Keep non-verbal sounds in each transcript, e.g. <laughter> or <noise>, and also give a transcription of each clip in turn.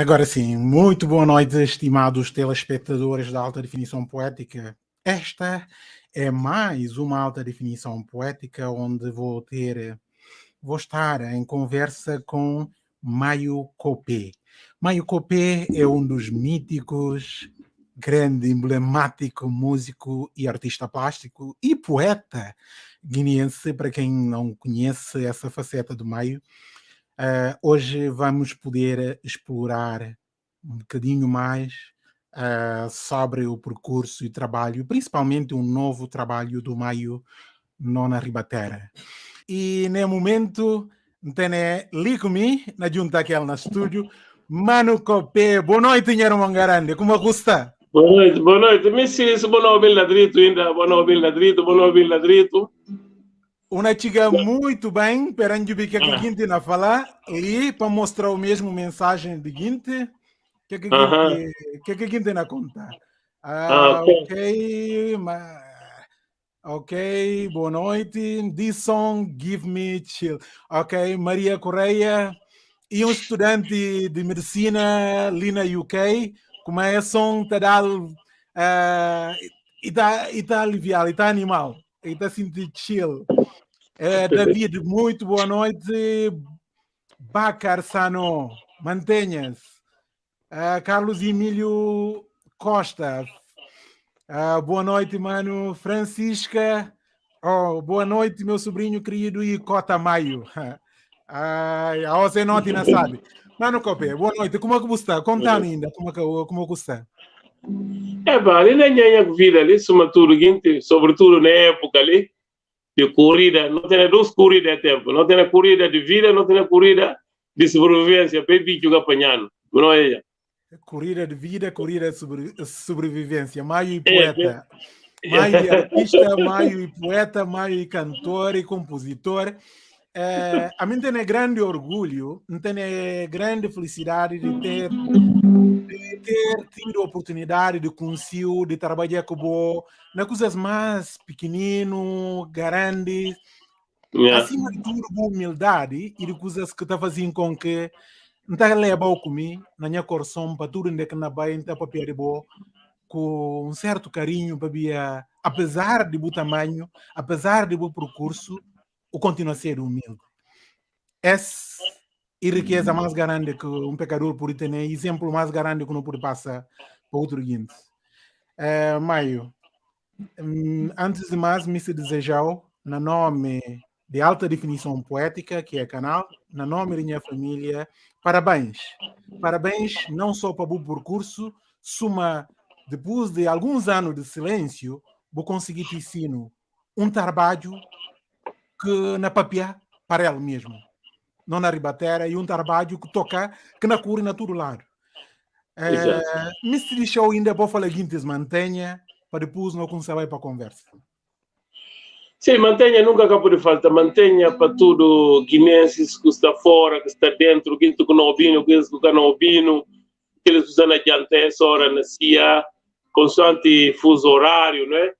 Agora sim, muito boa noite, estimados telespectadores da Alta Definição Poética. Esta é mais uma Alta Definição Poética onde vou ter, vou estar em conversa com Maio Copé. Maio Copé é um dos míticos, grande, emblemático músico e artista plástico e poeta guineense, para quem não conhece essa faceta do Maio. Uh, hoje vamos poder explorar um bocadinho mais uh, sobre o percurso e trabalho, principalmente um novo trabalho do Maio Nona Ribatera. E no momento, tem ali comigo, na junta aquela no estúdio, Manu Copé. Boa noite, Nhero Mangarande. Como está? Boa noite, boa noite. Me sinto boa noite, Ladrito, ainda. Boa noite, Ladrito, boa noite, Ladrito uma chica muito bem, perante o que a Guinte na falar, e para mostrar o mesmo mensagem de Guinte, que que que que Guinte na conta. Ah, ok, ok, boa noite. This song give me chill. Ok, Maria Correia e um estudante de medicina ali na UK, como é som tá dado uh, e está tá aliviado, está animal, e está sentindo chill. É, David, muito boa noite. Bacar Sano, mantenha-se. Uh, Carlos Emílio Costa, uh, boa noite, mano. Francisca, oh, boa noite, meu sobrinho querido e Cota Maio. <laughs> Uh, a você não sabe. Mano Copé, boa noite. Como é que você está? Conta ainda como é que, como é que está? É, vale, nem é vida ali, sobretudo, sobretudo na época ali de corrida, não tem duas corridas a tempo, não tem corrida de vida, não tem corrida de sobrevivência, para bicho apanhando, não é? Corrida de vida, corrida de sobre, sobrevivência, Maio e poeta. Maio e <laughs> artista, Maio e poeta, Maio e cantor e compositor. É, a mim tem grande orgulho, tem grande felicidade de ter de ter tido a oportunidade de conhecer, de trabalhar com o na coisas mais pequenino, grandes, yeah. acima de tudo, com humildade e de coisas que está fazendo com que não está levando comigo, na minha coração, para tudo que na Bahia, está para de boa, com um certo carinho, para apesar de bom tamanho, apesar de bom percurso, o continua a ser humilde. Esse e riqueza mais grande que um pecador pode ter, exemplo mais grande que não pode passar para outro guinte. É, Maio, hum, antes de mais, me se desejar, no nome de alta definição poética, que é canal, no nome da minha família, parabéns. Parabéns não só para o percurso, suma, depois de alguns anos de silêncio, vou conseguir te ensino um trabalho que na papia para ele mesmo não na ribatera, e um trabalho que toca, que na cura na todo lado. É, Mystery Show ainda pode falar guintes mantenha, para depois não conseguir para a conversa. Sim, mantenha, nunca acabou de falta, mantenha para tudo, guinenses que está fora, que está dentro, que que não ouvindo, que que não ouvindo, que eles usam adiante essa hora na CIA, constante fuso horário, né?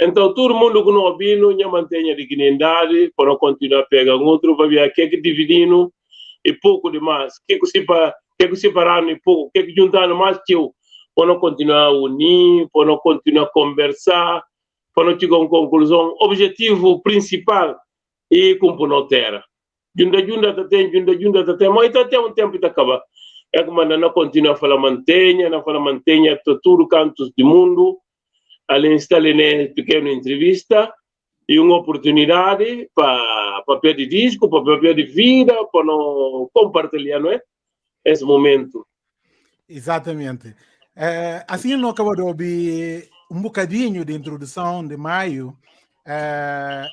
Então, todo mundo que não ouvindo, não mantenha dignidade para continuar a pegar outro, vai ver que é que dividindo e pouco demais. Que que para que que separando e pouco, que que juntando mais que eu, para não continuar a unir, para não continuar a conversar, para não chegar a uma conclusão. Objetivo principal e cumprir na terra. Junta, junta, tá tem, junta, junta, tá tem, até um tempo está acabar. É que não continua a falar mantenha, não fala mantenha, todo cantos do mundo, ali instalei uma pequena entrevista e uma oportunidade para papel de disco, para papel de vida, para não compartilhar, não é? Esse momento. Exatamente. É, assim, não acabou de ouvir um bocadinho de introdução de maio, é,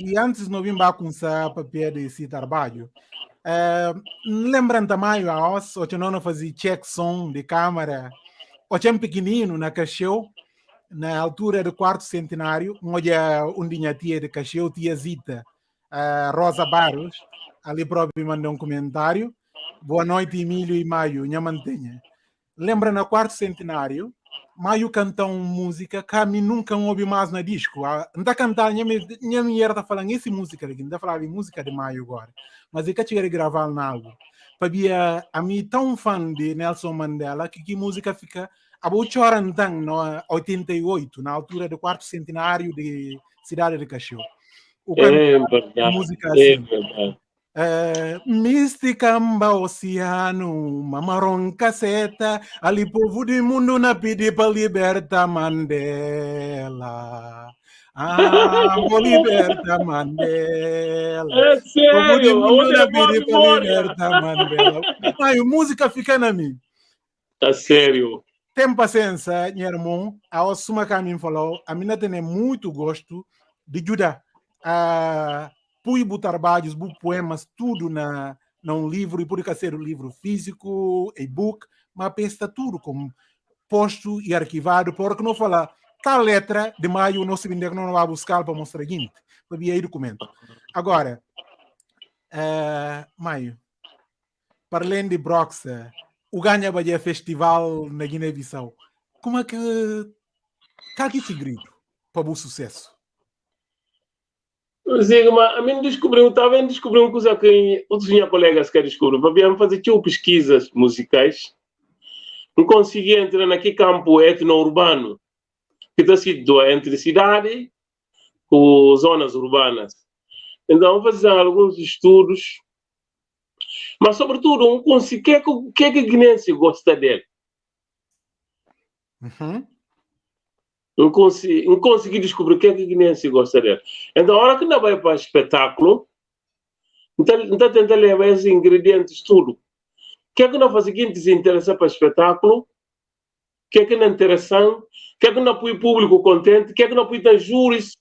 e antes não vim começar papel desse trabalho. É, lembrando também, a nós, o não fazia check som de câmera, o tinha pequenino na cachorro, na altura do quarto centenário, onde tinha tia de Cacheu, tia Zita, a Rosa Barros, ali próprio mandou um comentário. Boa noite, Emílio e Maio, minha mantenha. Lembra no quarto centenário, Maio cantou música que a mim nunca ouvi mais na disco. Não cantando, minha mulher está falando essa música aqui, não está falando de música de Maio agora. Mas eu quero gravar algo. Para a mim tão fã de Nelson Mandela que que música fica a boa então no 88, na altura do quarto centenário de Cidade de Cachorro. O é verdade. Música é assim. É verdade. É, Misticamba oceano, mamaron caseta, ali povo do mundo na pedi para libertar Mandela. Ah, vou libertar Mandela. É sério, povo do mundo na pedi para libertar Mandela. Ai, música fica na mim. É sério. Tem paciência, meu irmão. A Osuma falou, a minha tem muito gosto de ajudar. Uh, pui trabalhos, poemas, tudo na, num livro, e por ser um livro físico, e-book, mas pensa tudo como posto e arquivado, porque não fala tal letra de maio, não se vende que não vai buscar para mostrar seguinte, para ver aí documento. Agora, uh, maio, para além de Broxa, o Ganha Bahia Festival na Guiné-Bissau, como é que, é esse grito para o sucesso? Sim, mas a mim descobriu, em descobrir uma coisa que outros minhas colegas querem descobrir. Para fazer tipo pesquisas musicais, não conseguia entrar naquele campo etno-urbano que está situado entre cidade com zonas urbanas. Então, fazer alguns estudos, mas sobretudo, um, o que é que, que, é que Guinense gosta dele? Uhum não consegui, não consegui descobrir o que é que Guinense gosta dele. Então, a hora que não vai para o espetáculo, então, então tenta levar esses ingredientes tudo. O que é que não faz seguinte se interessa para o espetáculo? O que é que não é interessante? O que é que não põe público contente? O que é que não põe júris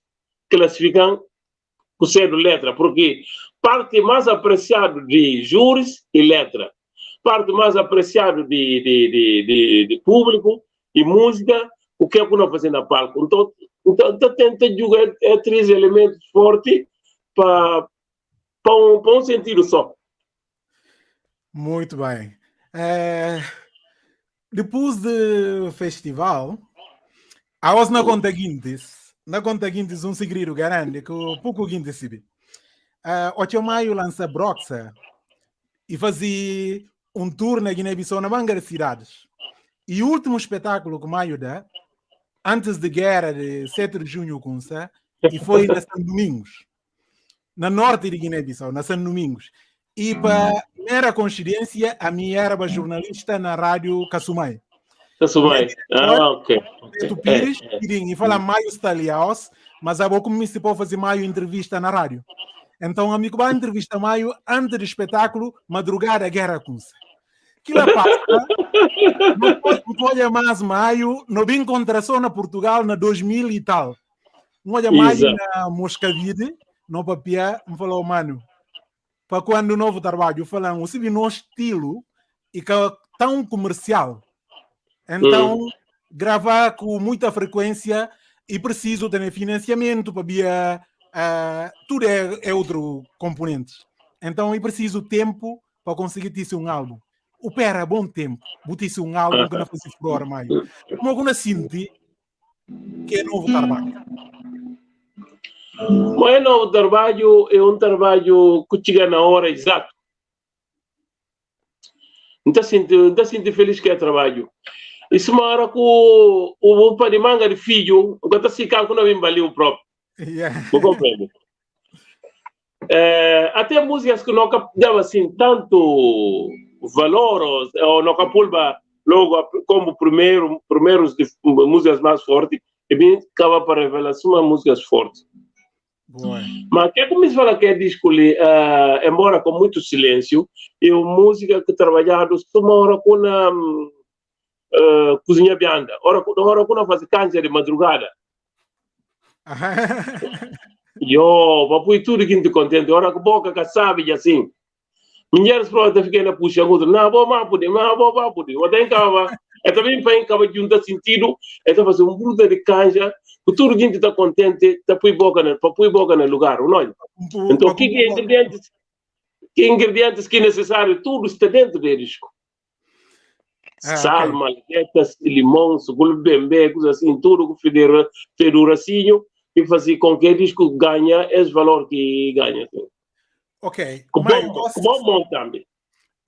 classificam o cedo letra? Porque parte mais apreciado de júris e letra, parte mais apreciado de, de, de, de, de público e música o que é que nós fazemos na palco? Então, então, então tenta jogar é, três elementos fortes para um, um sentido só. Muito bem. É, depois do festival, a os na conta guintes, na conta guintes um segredo grande que o pouco guintes se vê. Uh, 8 de maio lança Broxa e fazia um tour na Guiné-Bissau na manga de cidades. E o último espetáculo que Maio dá antes da guerra de 7 de junho com Sá, e foi na São Domingos, na norte de Guiné-Bissau, na São Domingos. E para mera coincidência, a minha era jornalista na rádio Casumai. Casumai, ah, ok. Tu Pires, é, é. e fala Maio Staliaos, mas a pouco me se pode fazer Maio entrevista na rádio. Então, amigo, vai entrevista Maio antes do espetáculo, madrugada, guerra com Sá que la passa, <laughs> não olha mais maio, não vim contra só na Portugal na 2000 e tal. Não olha mais na Moscavide, no papel, me falou, mano, para quando o novo trabalho, falando, se no estilo e que é tão comercial. Então, hum. gravar com muita frequência e preciso ter financiamento para via uh, tudo é, é outro componente. Então, eu preciso tempo para conseguir ter um álbum o pera bom tempo, botisse um álbum que não fosse furor maio. Como alguma sinti que é novo trabalho. Mas é novo trabalho, é um trabalho que chega na hora exata. Não está sinto feliz que é trabalho. Com <laughs> o pai de manga de filho, o que está se calma não vem o próprio. Yeah. Não compreendo. É, até músicas que não dava assim tanto valor ou no Capulba logo como primeiro primeiros de músicas mais fortes e bem acaba para revelar uma músicas fortes mas que é como se fala que é disco uh, embora com muito silêncio e música que trabalhado uma hora com a uh, cozinha bianda. Hora hora com a fazer câncer de madrugada. <laughs> Yo, papai tudo que te contente, hora que boca que sabe assim. Minhas pronto fiquei na puxa outra, não vou mais poder, não vou mais poder. Eu tenho cava, é também para cava junta sentido, é para fazer um bruta de canja, que tudo gente está contente, põe boca boca no lugar, não é? Então, que ingredientes, que ingredientes que é necessário, tudo está dentro do risco. Ah, Sal, okay. malquetas, limão, sucul bembe, coisas assim, tudo que feduracinho, e fazer com que disco ganha esse valor que ganha. Ok. Como, Mas, como também.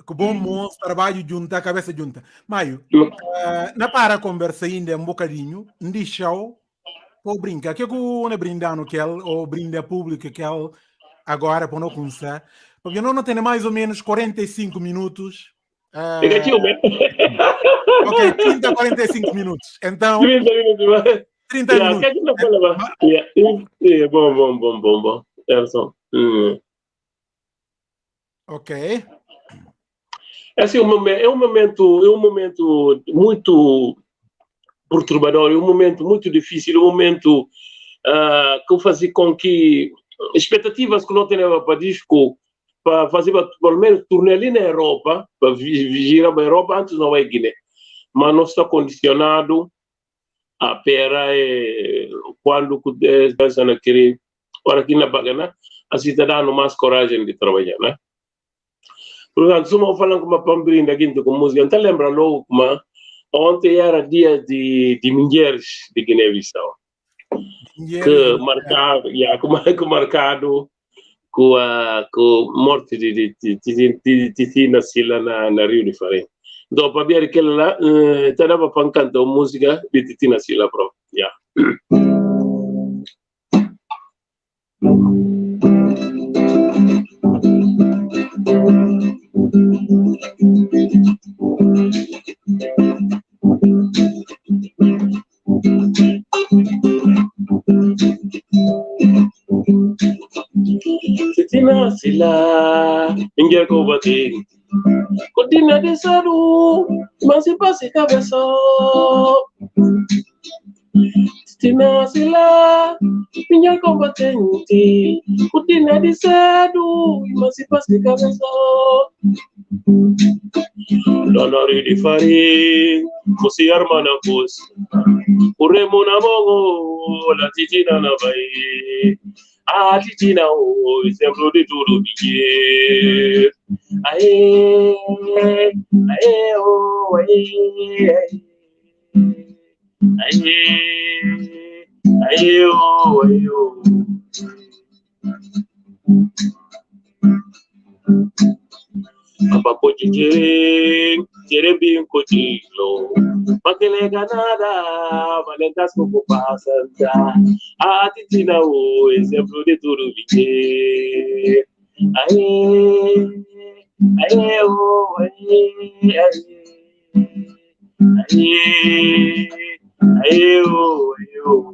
que bom moço, trabalho junta, cabeça junta. Maio, uh, na para conversa ainda um bocadinho, deixou ou brinca, que é que o ne brindano que ele, ou brinda público que ele agora para não começar, porque não, não tem mais ou menos 45 minutos. Uh, É que né? ok, 30 a 45 minutos. Então, 30 minutos. 30 Yeah, minutos. ba? Yeah, yeah, bom, bom, bom, bom, bom. Erson. Hum. Ok. É assim, um momento, é um momento, é um momento muito perturbador, é um momento muito difícil, é um momento uh, que faz com que expectativas que não tinha para disco para fazer pelo menos turnê ali na Europa, para vigiar para a Europa antes não vai Guiné. Mas não está condicionado a pera é, quando pensa na querer, para aqui na Bagana, a cidadão mais coragem de trabalhar, né? Portanto, se eu falando com uma pambrinda aqui com música, então lembra logo como ontem era dia de, de mulheres de Guiné-Bissau. Que marcado, yeah, <laughs> que marcado com a com morte de de de de de Titina Sila na na Rio de Farinha. Então, para ver aquele lá, uh, dava para cantar música de Titina Sila, bro. Yeah. <clears throat> Titina Sila, ingia ko bati. Kutina de saru, masi pasi cabeça. Titina Sila, ingia ko batenti. Kutina de saru, masi pasi cabeça. Donori di fari, musi armana kus. Uremo na mongo, la titina na bai. Titina o, exemplo de tudo bique. Aê, aê, aê, aê. Aê, aê, oh, aê, oh. Abaco de jere, jere bem cotilo. Makele ganada, valentas como passanta. A titina o exemplo de tudo viver. Aê, aê, oh, aê, aê. Aê, aê, aê, oh.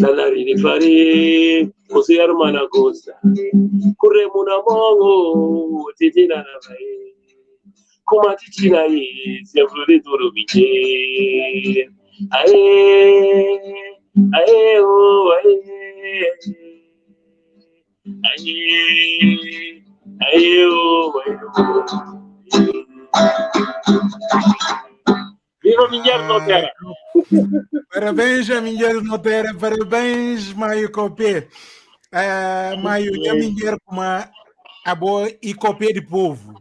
Salari di fari, kusiar mana kosa. Kure muna mongo, titi na na mai. Kuma titi na yi, sefuri turu bije. Ae, ae o, ae. Ae, ae o, ae o. Viva Minhar Notera! Parabéns a Minheiro Notera, parabéns, Maio Copé. Uh, Maio, a Minheiro com uma a boa e Copé de povo.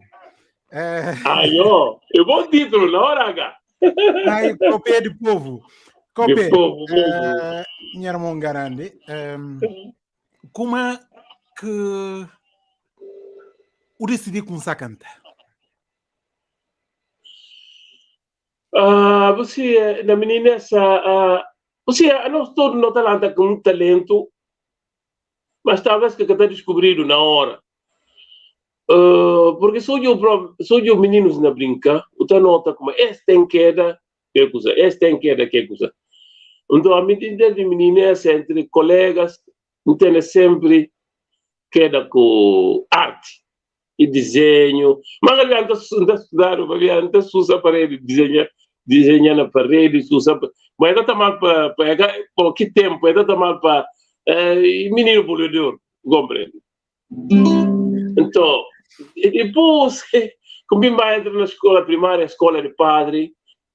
Uh, Ai, ó, eu vou título na hora, H. Maio Copé de povo. Copé, De povo, povo. uh, Minheiro Mongarande, um, como é que o decidi começar a cantar? Ah, você, na menina, ah, você, nós todos não talanta com muito talento, mas talvez que está descobrido na hora. Ah, porque sou eu, sou eu meninos na brinca, o tá nota como este tem queda, que coisa, este tem queda, que coisa. Então, a medida de meninês entre colegas, tem sempre queda com arte e desenho. Mas ali anda estudando, ali anda usa parede, desenhar, desenhar na parede, usa. Mas está mal para. Por que tempo? Está mal para. É, menino boleador, compreende? Então, depois, <laughs> como vai entrar na escola primária, escola de padre,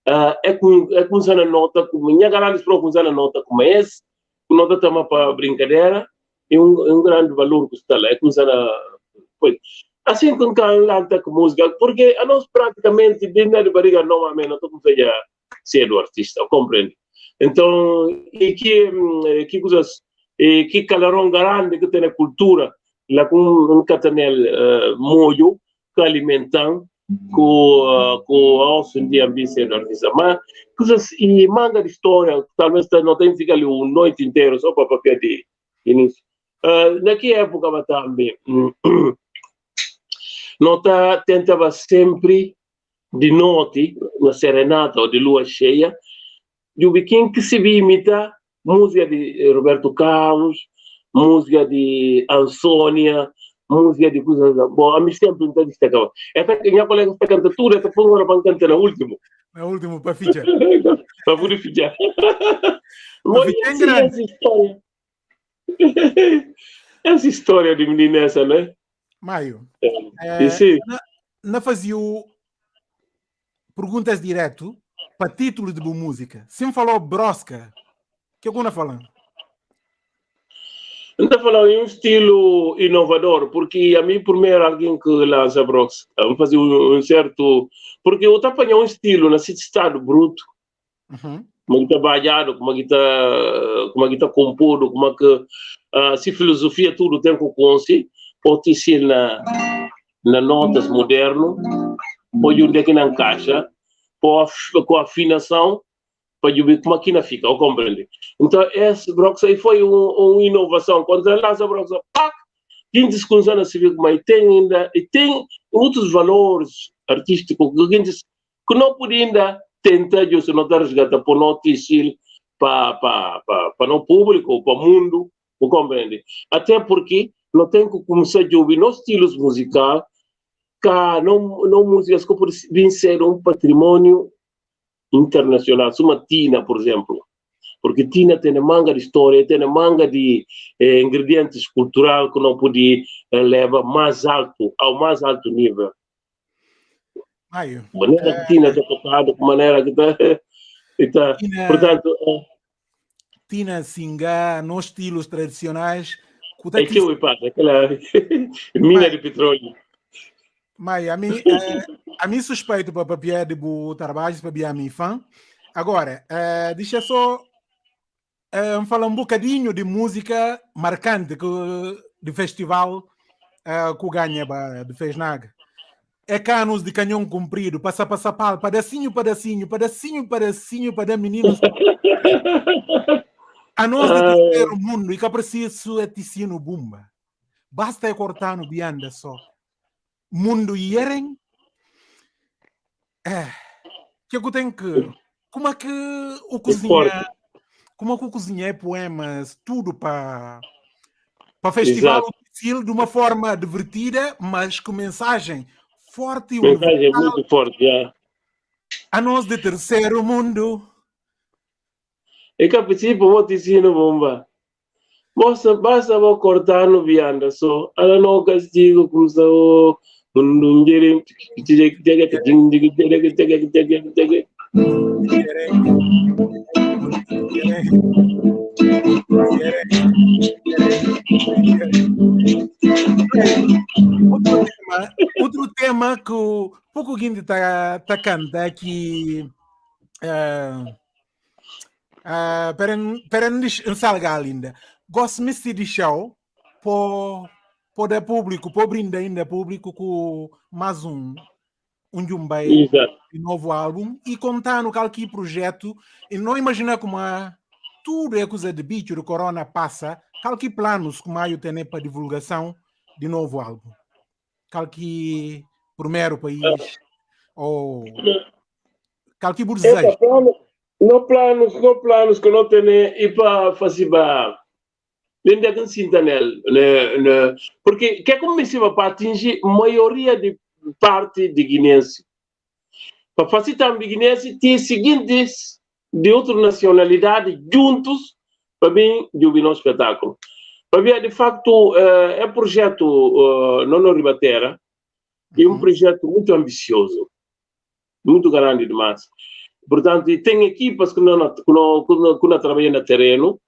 uh, é com é com usando nota, como minha para usar nota como esse, nota também para brincadeira, e um, um grande valor que está lá, é com usando pois, assim com canta com música, porque a nós praticamente dentro de barriga não estamos a ser do artista, compreende? Então, e que que coisas e que calorão grande que tem a cultura lá com um catanel uh, molho que alimentam com uh, com a osso de ambição do artista mas coisas e manga de história talvez não tem ficar ali uma noite inteira só para papel de início uh, naquela época também <clears throat> nota tentava sempre de noite na serenata ou de lua cheia de um que se imita música de Roberto Carlos, música de Ansônia, música de coisas. Bom, a mim sempre não destacava. Essa minha colega está tudo, essa foi uma cantar no último. No último, para fichar. para poder fichar. Mas essa história. essa história de menina essa, né? Maio. É, é, na, na fazia perguntas direto para título de boa música. Sempre falou Brosca, que alguma falando? Está falando em um estilo inovador, porque a mim, primeiro, alguém que lança vamos fazer um, um certo. Porque eu estou apanhando um estilo nesse estado bruto, uhum. como está bailado, como está como está composto, como que uh, se filosofia tudo tem que conseguir, pode ser na, na notas moderno, pode onde é que não encaixa, com afinação, para ver como aqui na fica, ou compreende? Então, esse Brox aí foi uma um inovação. Quando ele lança Brox, pac, quem desconhece civil, mas tem ainda, e tem outros valores artísticos que, que não pode ainda tentar, se notar resgatar para notícia, para, para, para, para o público, para o mundo, ou compreende? Até porque não tem que começar a ouvir nos estilos musicais, que não, não músicas que podem ser um patrimônio internacional, uma Tina, por exemplo, porque Tina tem manga de história, tem manga de eh, ingredientes culturais que não pode eh, levar mais alto, ao mais alto nível. Maio. Maneira é... que Tina está tocada, maneira que está... <laughs> Tina, portanto... É... Tina Singá, nos estilos tradicionais... É que eu passa, aquela mina de petróleo. Mas a mim, é, a mim suspeito para papiar de trabalho para a minha fã. Agora, é, deixa só é, falar um bocadinho de música marcante que, de festival é, que ganha de Fesnaga. É canos de canhão comprido, passa, passa, pala, pedacinho, pedacinho, pedacinho, pedacinho, para meninos. <laughs> A nós de terceiro mundo, e que preciso é ticino bumba. Basta é cortar no bianda só mundo yerem é, que eu tenho que como é que o cozinha como é que o cozinha é poemas tudo para para festival Exato. de uma forma divertida mas com mensagem forte mensagem muito forte já. a nós de terceiro mundo e que a princípio vou dizer no bomba Basta, basta vou cortar no vianda só. Ela não castigo como se Undung jere jere jere jing jing jere jere jere jere outro tema, outro tema que o pouco Guindy está tá canta que uh, uh, para para não salgar linda gosto me de show por poder público, por brinde ainda público com mais um um Jumbai de novo álbum e contar no qualquer projeto e não imaginar como a, tudo é coisa de bicho do corona passa, qualquer planos como eu tenho para divulgação de novo álbum. Qualquer primeiro país ou qualquer desejo. No planos, no planos que não tem e para fazer. Ainda que sinta nele, porque que é como se para atingir a maioria de parte de guineense. Para fazer também guineense tem seguintes de outra nacionalidade juntos para mim de um espetáculo. Para mim, de facto, é um projeto uh, não Ribatera, é um projeto muito ambicioso, muito grande demais. Portanto, tem equipas que não, que não, que não trabalham no terreno,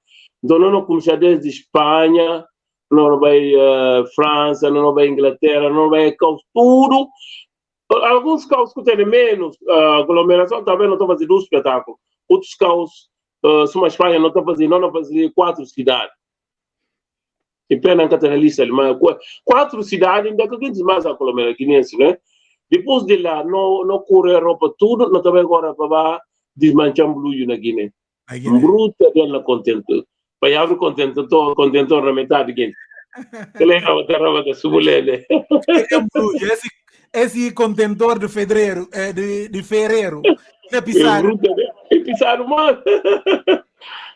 então não começar desde Espanha, não vai uh, França, não vai Inglaterra, não vai caos, tudo. Alguns caos que têm menos uh, aglomeração também não estão fazendo um espetáculo. Outros caos, uh, são a Espanha não estão fazendo, não, não fazendo quatro cidades. E pena que tem lista alemã. Quatro cidades, ainda que a mais aglomeração, né? Depois de lá, não, não correr roupa tudo, não também agora para desmanchar blue na Guiné. Bruta dela contento. Para abrir contentor, contentor na metade Guiné. Ele é a terra da subulele. Esse, esse contentor de fevereiro, é de, de fevereiro, é pisar. É pisar, mas, <laughs>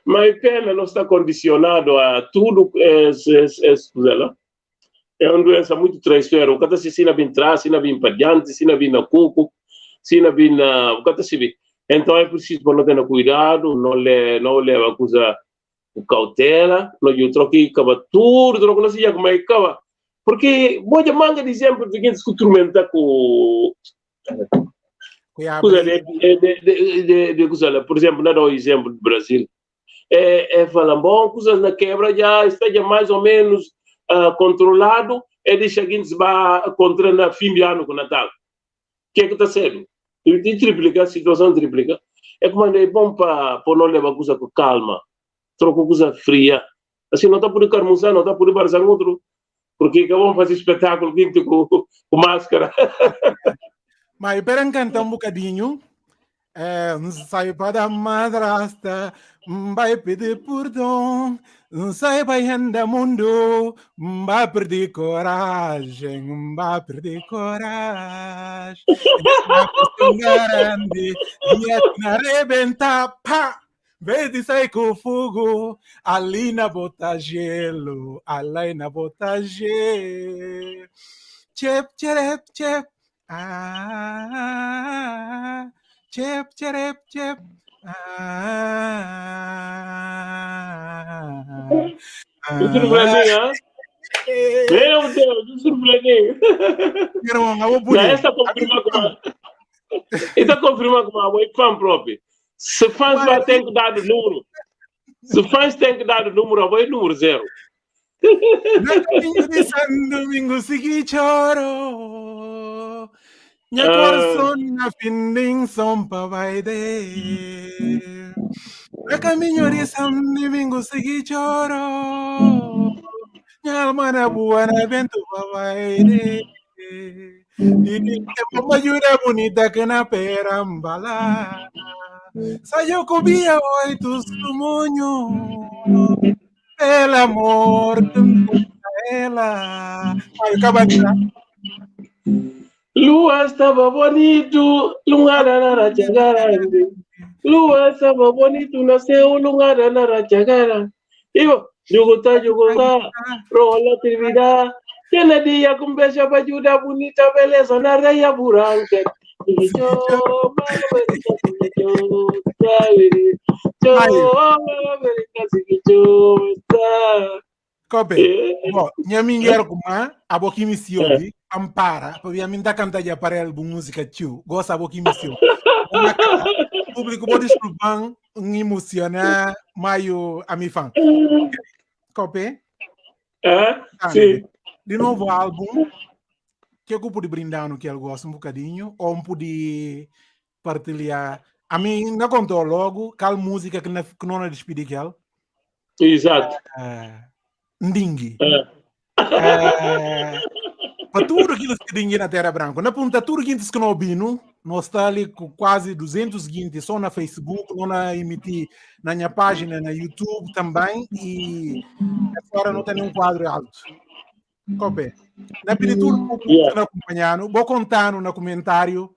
mas pena não está condicionado a tudo, é, é, é, é, é uma doença muito traiçoeira. O cara se sina bem trás, sina bem para diante, sina bem na cuco, sina bem na... O cara se. Então é preciso para não ter cuidado, não le, não leva coisa com cautela, não eu troquei acaba tudo, troco não sei como é que acaba. Porque boa manga de exemplo de quem se instrumenta com coisa de, de, de, de, de, coisa, por exemplo, não dá o exemplo do Brasil. É, é falam, bom, coisas na quebra já esteja mais ou menos uh, controlado e deixa que se vai contra na fim de ano com Natal. O que é que está sendo? E triplica, a situação triplica. É como é bom para não levar coisa com calma, troca coisa fria. Assim, não está por carmuçar, não está por barzar outro, porque vamos fazer espetáculo com, com máscara. <laughs> Mas para cantar um bocadinho, é, saiba da madrasta, vai pedir perdão, saiba ainda mundo, vai perder coragem, vai perder coragem. Grande, e arrebentar, pá! Vedi sai com fogo, ali na bota gelo, ali na bota gelo. Chep, chep, chep. Ah, chip, chip, chip. Ah, ah, surpreendeu, Meu Deus, me surpreendeu. Já esta confirma com a... Esta confirma com a mãe fã própria. Se fãs vai ter que dar o número. Se fãs têm que dar o número, vai número zero. Domingo segui choro. Nya corazón na finding sompa baide. Na caminho de São Domingo segui choro. Nya almana buana vento baide. E uma jura bonita que na perambala. Saiu cobia oito sumonho. El amor de ela. Ai, acaba de Lua estaba bonito, lungarara chagara. Lua estaba bonito, nasceu lungarara chagara. Digo, yugutá, yugutá, rola trivirá. Tiene día con bella bayuda, bonita beleza, na reia buranca. Yo, Kope, bo, nyami ngero kuma, aboki misiyo li, eh. Ampara para mim da canta já para álbum música tio. Gosta pouco emissão o público pode desculpar um emociona maio a mi fã copy é? Sim. de novo álbum. Que eu pude brindar no que eu gosto um bocadinho ou um pude partilhar. A mim não contou logo qual música que não, que não despedi que ela exato. Uh, Ndingue é. Uh, para tudo aquilo que tem na Terra Branca. Na ponta, tudo que que não bino, nós está ali com quase 200 guintes só na Facebook, não na emitir na minha página, na YouTube também, e agora não tem nenhum quadro alto. Copé. Na pintura, yeah. acompanhando, vou contar no comentário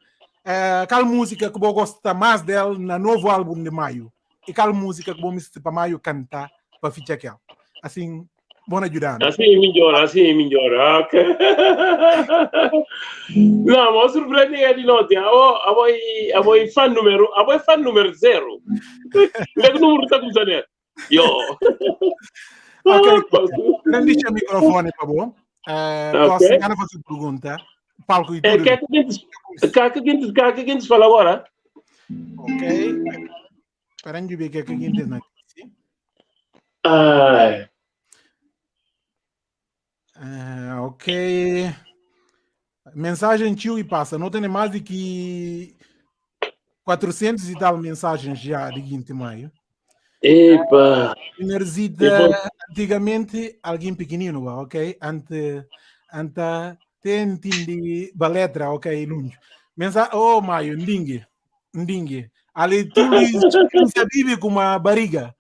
é, qual música que eu gosto mais dela no novo álbum de Maio? E qual música que eu me para Maio cantar para ficar aquela? Assim, bom ajudar. Assim é melhor, assim é melhor. Ah, ok. Não, mas surpreende é de noite. A boy fan número, a boy fan número zero. Não é que número está com Yo. Ok, deixa o microfone, por favor. Uh, posso okay. fazer pergunta? palco e tudo. É, que é que a gente, que a gente fala agora? Ok. Espera aí, ver o que é que a gente não Ai. Uh, ok. Mensagem tio e passa. Não tem mais de que 400 e tal mensagens já de 20 de maio. Epa! Enerzida, antigamente, alguém pequenino, ok? Ante, ante tentindi baletra ok lunch mensa oh maio ndingi ndingi ali tu <laughs> sabibi com uma barriga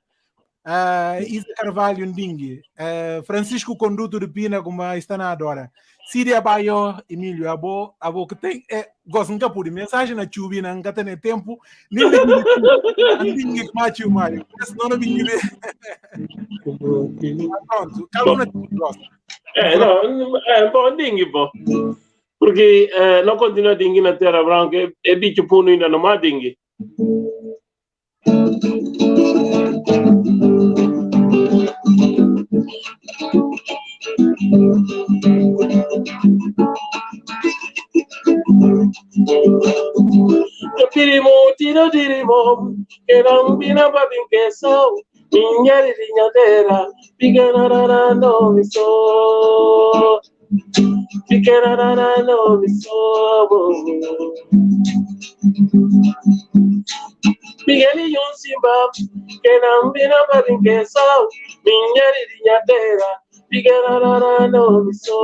uh, Isa Carvalho ndingi. Uh, Francisco Conduto de Pina como está na adora. Síria Baio Emílio Abo Abo que tem é gosto nunca por mensagem na chubi na nunca tem tempo. Nem de ndingi macho maio não não me <laughs> pronto calma gosta Eh, no, è un po' dinghi, po'. Perché eh, non continua a dinghi na terra branca e, e bicho puno ainda não há dinghi. Pirimo tiro dirimo, erambina babinkeso, minyari rinyadera, pigarara no no figararano miso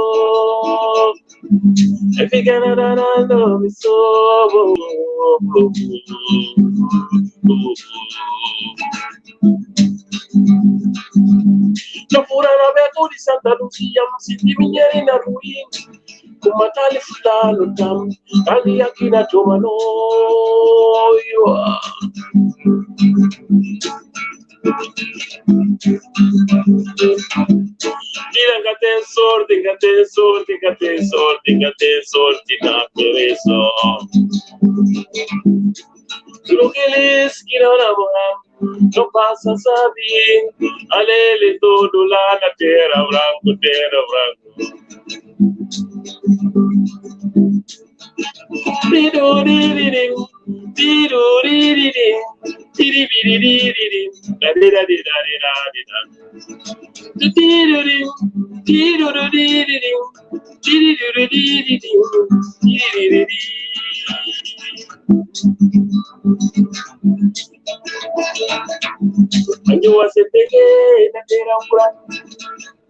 figararano miso No furana beto di Santa Lucia, ma si divinieri in ruini, kuma tali fulano tam tali yakina tomano ywa Mira que te sorte, que te sorte, que te sorte, que te sorte na perezo. Lo que les quiero enamorar no pasa sabiendo, alele todo la tierra blanco, tierra blanco. And you was a big, and a big,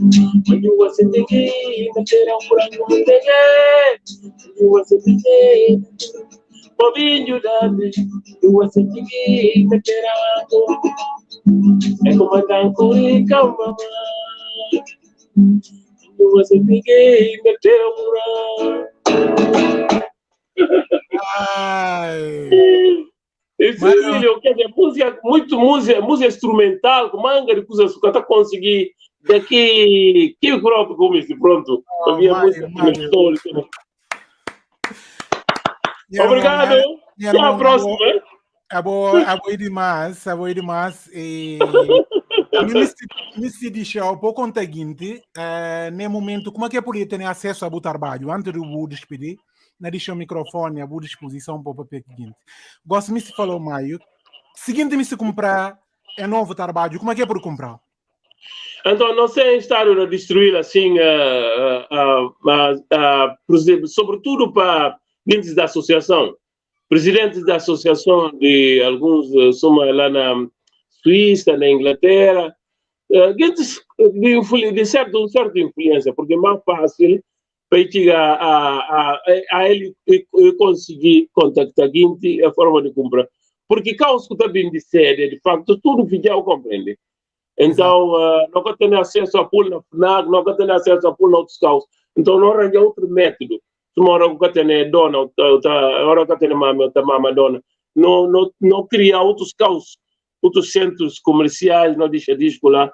When you was in the game, I said I'm running with the game. You was in the game. For being you me, you was in the game, I said I'm E come tanto ricama, you was in the game, I said I'm Esse Mas, filho, quer dizer, música, muito música, música instrumental, manga de coisas que tá conseguir daqui que próprio como esse pronto. Oh, Havia música histórica. Obrigado. Até a próxima. Abo, abo demais, abo demais. E <laughs> me se deixa um pouco o seguinte, uh, no momento, como é que eu poderia ter acesso ao trabalho antes de eu despedir? Na deixa o microfone à boa disposição para o papel seguinte. Gosto me se falou maio. Seguinte me se comprar é novo trabalho, como é que é por comprar? Então, não sei estar a destruir assim, uh, uh, uh, sobretudo para gente da associação, presidentes da associação de alguns, eh, somos lá na Suíça, na Inglaterra, gente de, de certa, de certa influência, porque é mais fácil para a, a, a, ele conseguir contactar gente a forma de comprar. Porque caos que está bem de sede, de facto, tudo fica compreende. Então, uh, não tem acesso a pool na FNAC, não tem acesso a pool na outros caos. Então, não arranja outro método. Uma hora que tem dona, hora que tem mama, outra mama dona. Não, não, não cria outros caos, outros centros comerciais, não deixa disco lá.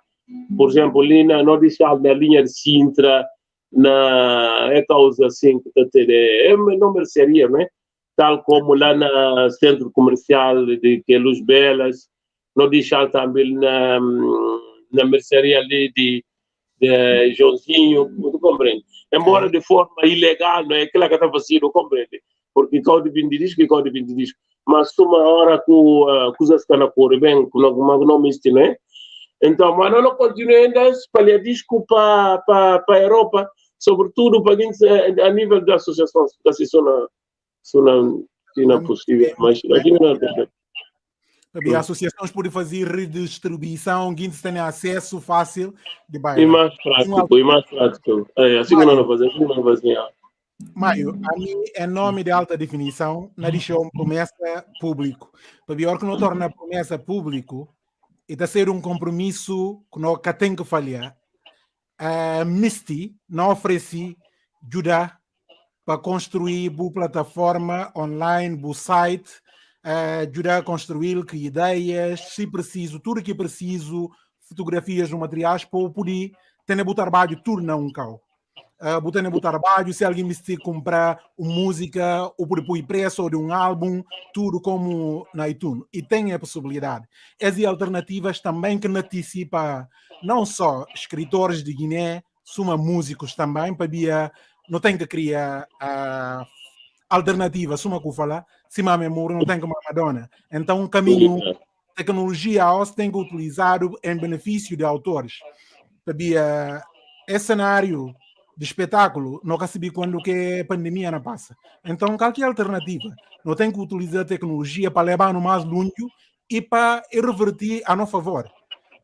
Por exemplo, ali na, não deixa na linha de Sintra, na é causa assim que está ter é não mercearia né tal como lá no centro comercial de que é Luz Belas não deixar também na na mercearia ali de, de Joãozinho tu compreende embora de forma ilegal não é? Aquela que está fazendo compreende porque código de disco e código de disco. Mas uma hora com uh, coisas que não correm bem com alguma não existe né então mas não continua ainda espalhar disco para para a Europa sobretudo para a nível da associação, assim, só não é possível, mas aqui não é as associações podem fazer redistribuição, que tem acesso fácil de bairro. E mais prático, e mais prático. É, assim que não fazemos, assim não fazemos. Maio, a mim, em nome de alta definição, não deixou promessa público. Para pior que não torna promessa público, e está ser um compromisso que não tem que falhar uh, Misty não ofereci ajuda para construir boa plataforma online, bom site, uh, ajudar a construir que ideias, se preciso, tudo que preciso, fotografias ou materiais para poder ter o trabalho tudo não cal. Uh, botar no trabalho, se alguém me comprar uma música ou por pôr preço de um álbum, tudo como na iTunes. E tem a possibilidade. Essas alternativas também que antecipa não só escritores de Guiné, suma músicos também, para via, não tem que criar a alternativa, suma que fala, se a memória não tem que uma Madonna. Então, um caminho, tecnologia você tem que utilizar em benefício de autores. Para via, esse cenário de espetáculo, não recebi quando que a pandemia não passa. Então, qualquer alternativa, não tem que utilizar a tecnologia para levar no mais longe e para revertir a nosso favor.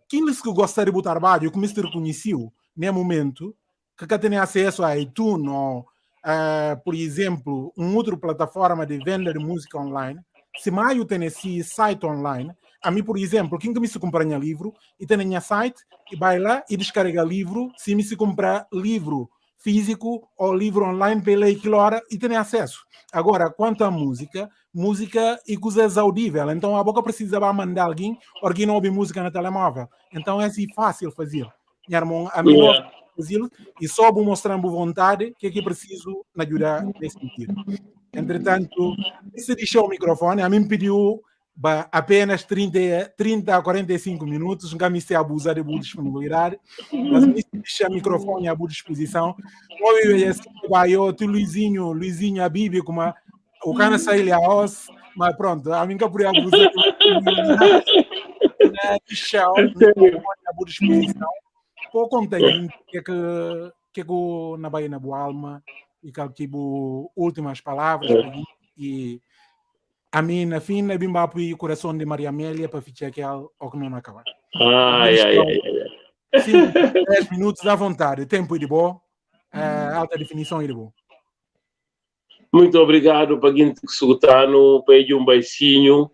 Aqueles que gostam de trabalho, como se reconheceu nesse momento, que tem acesso a iTunes ou, uh, por exemplo, uma outra plataforma de venda de música online, se mais tem esse site online, a mim, por exemplo, quem que me se comprar livro e tem minha site e vai lá e descarrega livro, se me se comprar livro físico ou livro online pela hora e tem acesso. Agora, quanto à música, música e coisas audíveis. Então, a boca precisava mandar alguém, alguém não ouve música no telemóvel. Então, é assim fácil fazer. Minha irmã, a mim yeah. fazer e só vou mostrar vontade que é que preciso ajudar nesse sentido. Entretanto, se deixou o microfone, a mim pediu apenas 30, 30 a 45 minutos, nunca me sei abusar de boa disponibilidade, mas me deixa o microfone à boa disposição. Eu, tu Luizinho, Luizinho, a Bíblia, como o cara saiu a os, mas pronto, a que por abusar deixa o microfone à boa disposição. Por conta que que que na Bahia na boa alma e que últimas palavras e a mim, na fim, eu vim para o coração de Maria Amélia para ficar aqui ao que não acaba. Ai, ai, ai, ai. 5, 10 minutos à vontade. Tempo de bom. Uh, alta definição de bom. Muito obrigado para quem escutando, para um beicinho.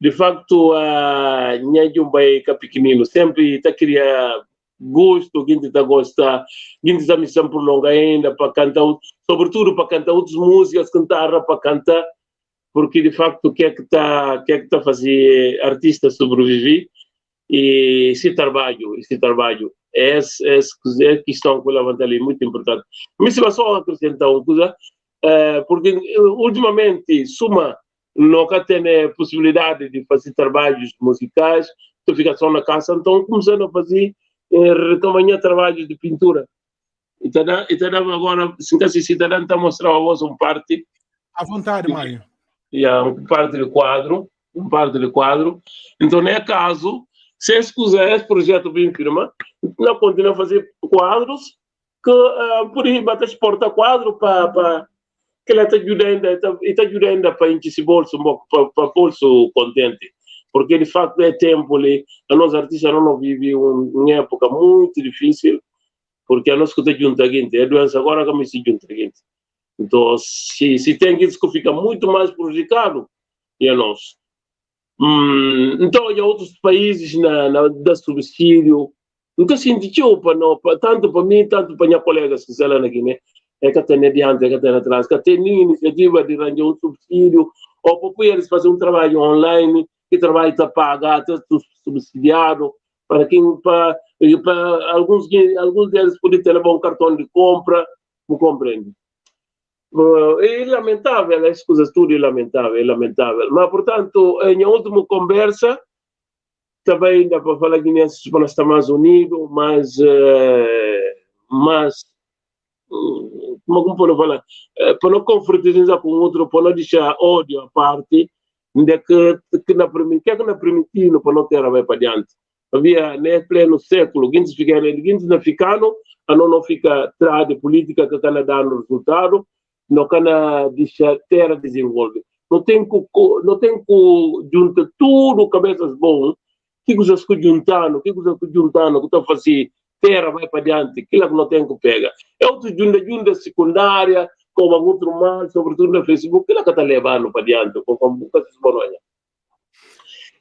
De facto, a minha um beijo pequenino sempre está queria gosto, quem está gosta, quem está missão por longa ainda para cantar, sobretudo para cantar outras músicas, cantar para cantar porque de facto o que é que está que é que a fazer artista sobreviver e esse trabalho esse trabalho é é questão que eu levanto ali muito importante mas se só acrescentar uma coisa é, porque ultimamente suma nunca tem possibilidade de fazer trabalhos musicais tu fica só na casa então começando a fazer é, retomar trabalhos de pintura então, então agora se está a mostrar a voz um parte à vontade Mário yeah, um parte de quadro, um parte de quadro. Então, é caso, se escuser esse projeto bem firma, não continua a fazer quadros que uh, por aí bate exporta quadro para que ela está ajudando, está ajudando para encher esse bolso, para, bolso contente. Porque de facto é tempo ali, a nossa não vive uma época muito difícil, porque a nossa coisa junta gente, é doença agora que se junta gente. Então, se, se tem gente que fica muito mais prejudicado, a nós. Hum, então, há outros países na, na da subsídio, nunca sentiu para não, tanto para mim, tanto para minha colegas que estão lá na Guiné, é que tem adiante, é que tem atrás, que tem iniciativa de arranjar um subsídio, ou para eles fazer um trabalho online, que trabalho está pagado, está subsidiado, para quem, para, alguns, alguns deles podem ter um cartão de compra, não compreende. Uh, é lamentável, as coisas tudo é lamentável, é lamentável. Mas, portanto, em última conversa, também ainda para falar que nesse para nós mais unidos, mas, uh, mas como como falar, para não confraternizar com outro, para não deixar ódio à parte, de que, que na que é que na primitivo para não ter a para diante. Havia, né, pleno século, guintes ficaram, guintes não ficaram, a não não fica atrás de política que está dando resultado, não cana deixar terra desenvolver. Não tem que, não tem que juntar tudo cabeças bom, que coisas que juntando, que coisas que juntando, que está fazendo terra vai para diante, aquilo que não tem que pegar. É outro junta, junta secundária, como outro mal, sobretudo no Facebook, aquilo que está levando para diante, com a boca de Bolonha.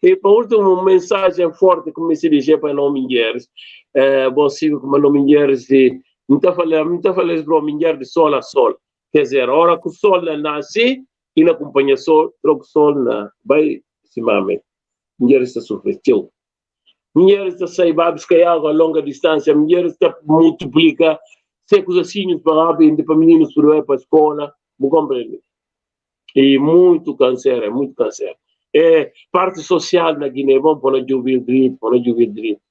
E para último, uma mensagem forte que se dirige para não mulheres, é, bom, sigo como não mulheres, não está falando, não está falando para mulher de sol a sol. Quer dizer, a hora que o sol nasce, ele acompanha o sol, troca o sol, na, vai se mame. Mulheres está sofrendo. Mulheres está sair para buscar água a longa distância, mulheres está multiplica secos assim para meninos para ir para a escola, me compreende? E muito câncer, é muito câncer. É parte social na Guiné, vamos para ouvir direito, para ouvir direito,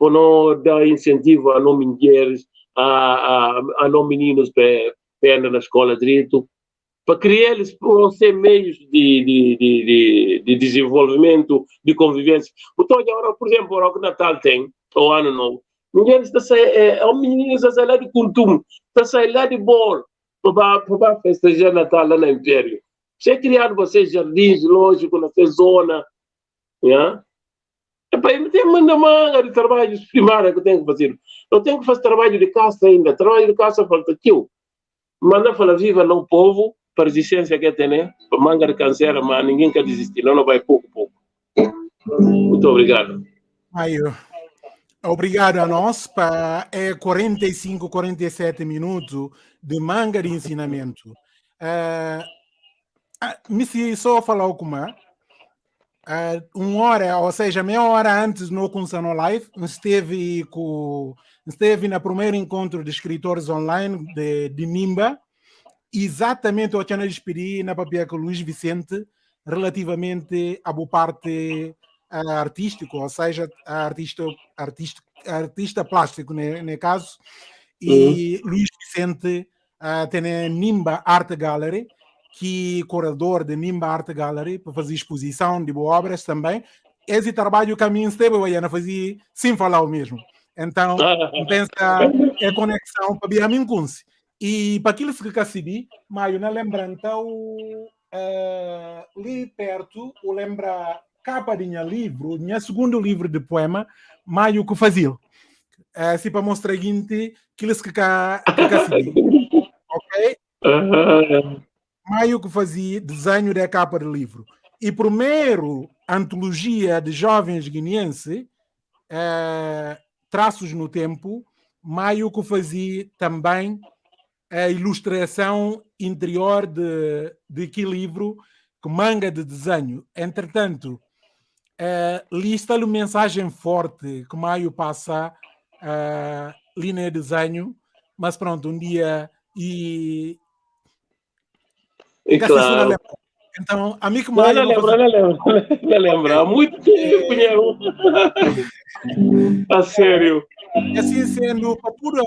para dar incentivo a não mulheres, a, a, a não meninos para perna na escola direito, para criar eles para ser meios de, de, de, de, desenvolvimento, de convivência. Então, agora, por exemplo, o Natal tem, o ano novo, ninguém está saindo, é, um menino está lá de Kuntum, está saindo lá de Bor, para, festejar Natal lá no Império. Você é criado vocês jardins, lógico, nessa zona, yeah? É para ele tem manda manga de trabalho primário que eu tenho que fazer. Eu tenho que fazer trabalho de caça ainda. Trabalho de caça falta tio manda fala viva no povo, para resistência que tem, né? Manga de câncer, mas ninguém quer desistir, não, não vai pouco, pouco. Muito obrigado. Aí, obrigado a nós para é 45, 47 minutos de manga de ensinamento. Uh, me se só falar Uh, uma hora, ou seja, meia hora antes no Kunsano Live, esteve, com, esteve no primeiro encontro de escritores online de, de Nimba, exatamente o que eu despedi na papel com o Luiz Vicente, relativamente à boa parte uh, artístico, ou seja, artista, artista, artista plástico, no, no caso, e uhum. Luiz Vicente uh, tem a Nimba Art Gallery, que curador de Nimba Art Gallery para fazer exposição de boas obras também. Esse trabalho que a mim esteve a fazer sem falar o mesmo. Então, pensa é conexão para a mim E para aquilo que eu recebi, mas na lembrança, uh, ali perto, eu lembra capa de minha livro, meu segundo livro de poema, Maio que fazia. É, assim para mostrar o seguinte, aquilo que eu recebi. <laughs> Ok? Maio que fazia desenho da capa do livro. E primeiro antologia de jovens guineenses, é, Traços no Tempo, Maio que fazia também a ilustração interior de, de que livro, que manga de desenho. Entretanto, é, lista-lhe mensagem forte que Maio passa uh, ali no desenho, mas pronto, um dia e e claro. Então, amigo Maio... Não, lembro, não lembro, <laughs> não lembro. Há muito tempo, <laughs> A sério. Assim sendo, para tudo,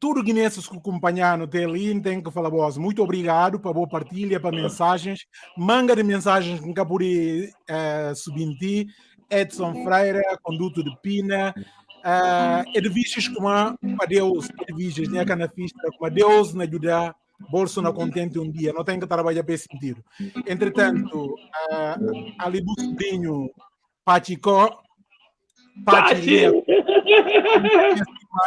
tudo guineenses que acompanharam até ali, tem que falar voz. Muito obrigado para boa partilha, para mensagens. Manga de mensagens que nunca pude uh, subir. Edson Freire, conduto de Pina. Uh, edifícios como a Deus, edifícios, né, canafista, a Deus, na ajudar bolso não contente um dia, não tem que trabalhar para esse sentido. Entretanto, uh, ali do sobrinho Pachicó, Pachi,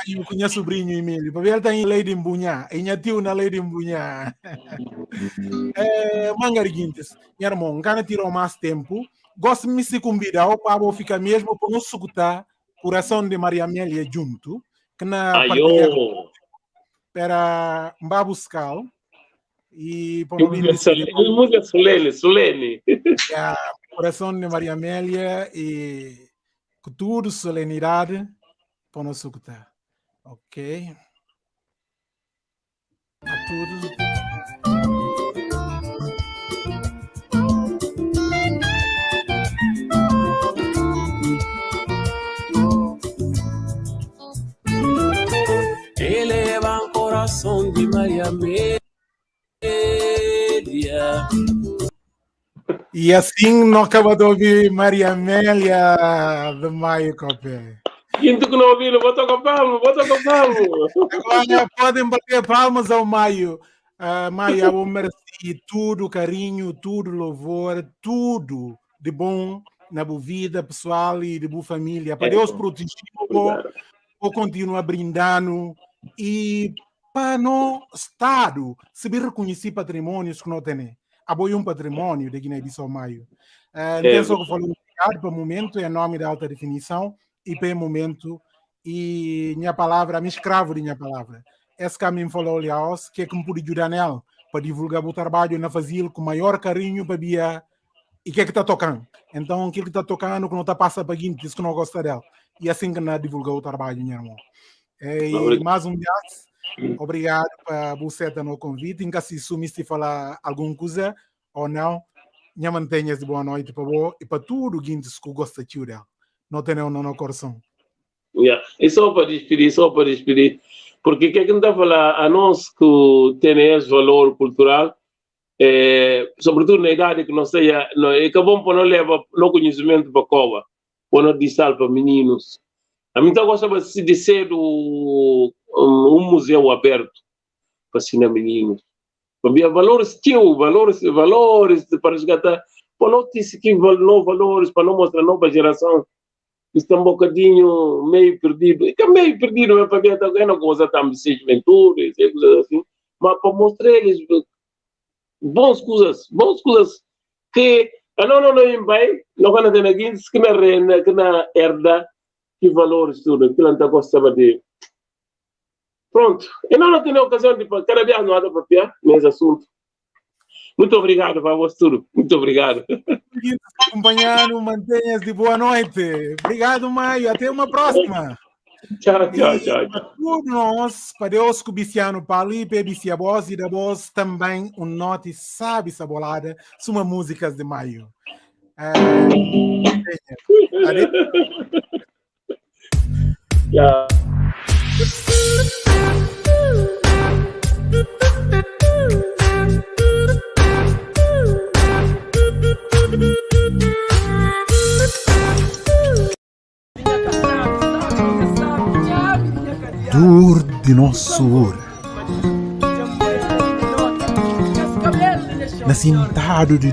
eu conheço o sobrinho Emílio, para ver ele tem lei de embunhar, e minha tio na lei de embunhar. <laughs> é, Mangariguintes, minha irmã, cara tirou mais tempo, gosto de me se convidar para ficar mesmo para nos escutar coração de Maria Amélia junto, que na Ayo. Para Mbabuscal e música solene, solene. Coração de Maria Amélia e com tudo solenidade para nos escutar. Ok? A todos. Coração de Maria Amélia. E assim não acaba de ouvir Maria Amélia de Maio Copé. Quinto que não ouviram, vou tocar palmo, vou tocar palmo. Agora podem bater palmas ao Maio. Uh, Maio, eu mereci tudo carinho, tudo louvor, tudo de bom na boa vida pessoal e de boa família. Para Deus proteger, vou continuar brindando e para no Estado se reconhecer patrimônios que não tem. Apoio um patrimônio de Guiné-Bissau Maio. Uh, então, só que obrigado para o momento, em nome da alta definição, e para o momento, e minha palavra, me escravo de minha palavra. Esse caminho falou, aliás, que é que me pude ajudar nela para divulgar o trabalho na fazil com maior carinho para via e que é que está tocando. Então, aquilo que está tocando, que não está passando para guinte, que não gosta dela. E assim que não divulgar o trabalho, meu irmão. E mais um dia, Obrigado por você no convite. Caso se sumiste falar alguma coisa ou não, minha mantenha de boa noite para você e para tudo que você gosta de dela. Não tem não no coração. Yeah. E só para despedir, só para despedir, porque o que a gente está a falar a nós que tem esse valor cultural, é, sobretudo na idade que nós seja, não, é que bom para não levar no conhecimento para a cova, para não distar para meninos. A mim está gostando de ser o um, um museu aberto para ensinar meninos. Havia valores, tinham valores, valores para resgatar. Para não ter que novos valores, para não mostrar a nova geração está um bocadinho meio perdido. E que é meio perdido, é para ver alguém não gosta de ser juventude, coisas assim. Mas para mostrar eles bons coisas, bons coisas que ah, não, não, não, bem, não vai ter aqui, que na que na herda, que valores tudo, que não está gostando de Pronto. E não, tenho ocasião de cada dia não há para piar nesse assunto. Muito obrigado tudo. Muito obrigado. Acompanhando, mantenha de boa noite. Obrigado, Maio. Até uma próxima. Tchau, tchau, tchau. Para nós, para Deus, Cubiciano Pali, Pebicia Boss e da Boss, também um note sabe sabolada, suma músicas de Maio. É... Tchau. Dor de nosso ouro. Nascintado de